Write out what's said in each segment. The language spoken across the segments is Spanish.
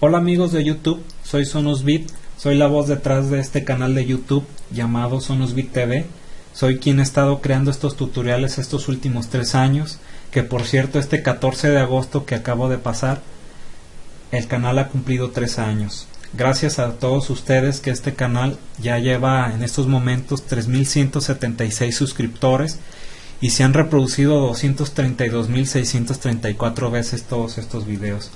Hola amigos de YouTube, soy Sonosbit, soy la voz detrás de este canal de YouTube llamado Sonosbit TV. Soy quien ha estado creando estos tutoriales estos últimos tres años, que por cierto este 14 de agosto que acabo de pasar, el canal ha cumplido tres años. Gracias a todos ustedes que este canal ya lleva en estos momentos 3.176 suscriptores y se han reproducido 232.634 veces todos estos videos,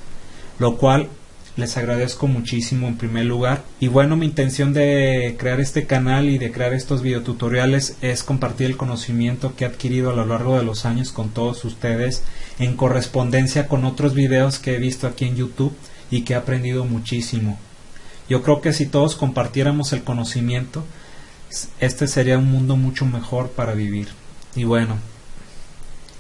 lo cual les agradezco muchísimo en primer lugar. Y bueno, mi intención de crear este canal y de crear estos videotutoriales es compartir el conocimiento que he adquirido a lo largo de los años con todos ustedes en correspondencia con otros videos que he visto aquí en YouTube y que he aprendido muchísimo. Yo creo que si todos compartiéramos el conocimiento, este sería un mundo mucho mejor para vivir. Y bueno,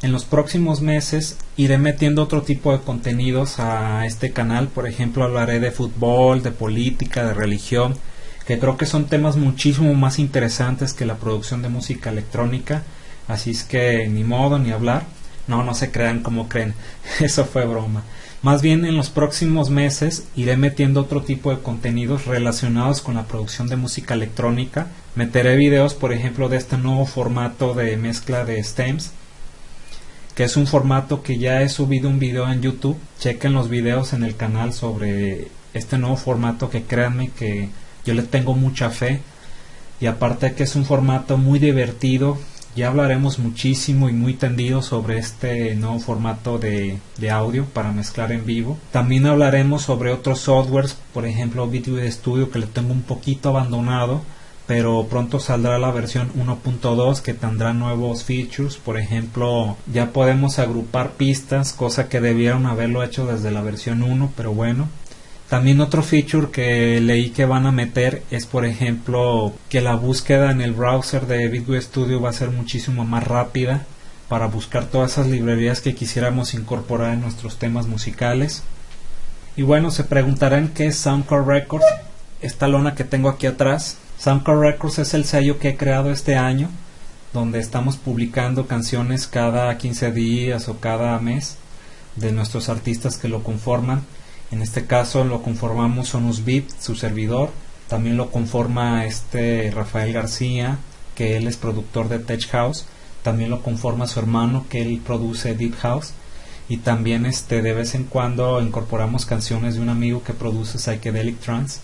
en los próximos meses iré metiendo otro tipo de contenidos a este canal. Por ejemplo, hablaré de fútbol, de política, de religión, que creo que son temas muchísimo más interesantes que la producción de música electrónica. Así es que ni modo ni hablar. No, no se crean como creen. Eso fue broma. Más bien en los próximos meses iré metiendo otro tipo de contenidos relacionados con la producción de música electrónica. Meteré videos, por ejemplo, de este nuevo formato de mezcla de stems que es un formato que ya he subido un video en YouTube. Chequen los videos en el canal sobre este nuevo formato que créanme que yo le tengo mucha fe. Y aparte que es un formato muy divertido, ya hablaremos muchísimo y muy tendido sobre este nuevo formato de, de, audio para mezclar en vivo. También hablaremos sobre otros softwares, por ejemplo Video Studio que le tengo un poquito abandonado pero pronto saldrá la versión 1.2 que tendrá nuevos features, por ejemplo, ya podemos agrupar pistas, cosa que debieron haberlo hecho desde la versión 1, pero bueno. También otro feature que leí que van a meter es, por ejemplo, que la búsqueda en el browser de Visual Studio va a ser muchísimo más rápida para buscar todas esas librerías que quisiéramos incorporar en nuestros temas musicales. Y bueno, se preguntarán qué es Soundcore Records, esta lona que tengo aquí atrás Soundcore Records es el sello que he creado este año, donde estamos publicando canciones cada 15 días o cada mes de nuestros artistas que lo conforman. En este caso lo conformamos Sonus Beat, su servidor. También lo conforma este Rafael García, que él es productor de Tech House. También lo conforma su hermano, que él produce Deep House. Y también este de vez en cuando incorporamos canciones de un amigo que produce Psychedelic Trance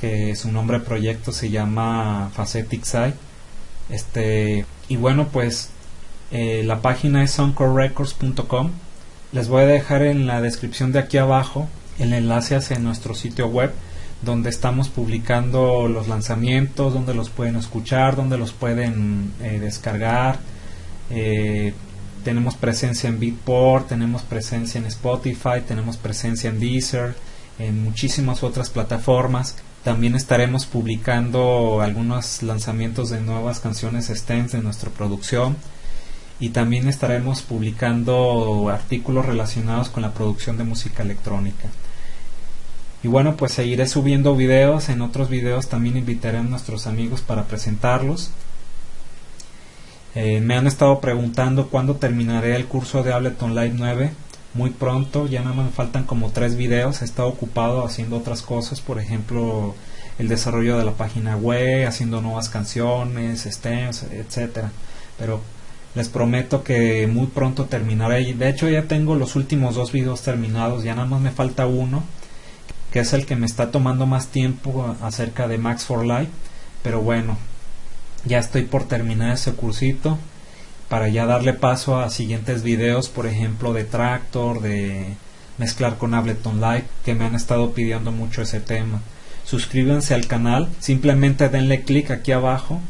que su nombre de proyecto se llama Facetic Side. Este, y bueno, pues eh, la página es soundcorerecords.com. Les voy a dejar en la descripción de aquí abajo el enlace hacia nuestro sitio web donde estamos publicando los lanzamientos, donde los pueden escuchar, donde los pueden eh, descargar. Eh, tenemos presencia en Beatport, tenemos presencia en Spotify, tenemos presencia en Deezer, en muchísimas otras plataformas. También estaremos publicando algunos lanzamientos de nuevas canciones stems de nuestra producción y también estaremos publicando artículos relacionados con la producción de música electrónica. Y bueno, pues seguiré subiendo videos, en otros videos también invitaré a nuestros amigos para presentarlos. Eh, me han estado preguntando cuándo terminaré el curso de Ableton Live 9 muy pronto, ya nada más me faltan como tres videos, he estado ocupado haciendo otras cosas, por ejemplo el desarrollo de la página web, haciendo nuevas canciones, stems, etcétera. Pero les prometo que muy pronto terminaré. De hecho ya tengo los últimos dos videos terminados, ya nada más me falta uno, que es el que me está tomando más tiempo acerca de Max for Life. Pero bueno, ya estoy por terminar ese cursito para ya darle paso a siguientes videos, por ejemplo de Tractor, de mezclar con Ableton Live, que me han estado pidiendo mucho ese tema. Suscríbanse al canal, simplemente denle clic aquí abajo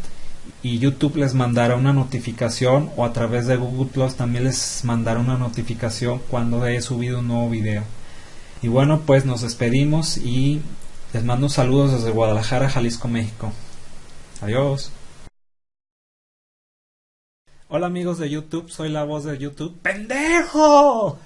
y YouTube les mandará una notificación o a través de Google Plus también les mandará una notificación cuando he subido un nuevo video. Y bueno, pues nos despedimos y les mando saludos desde Guadalajara, Jalisco, México. Adiós. Hola amigos de YouTube, soy la voz de YouTube. ¡Pendejo!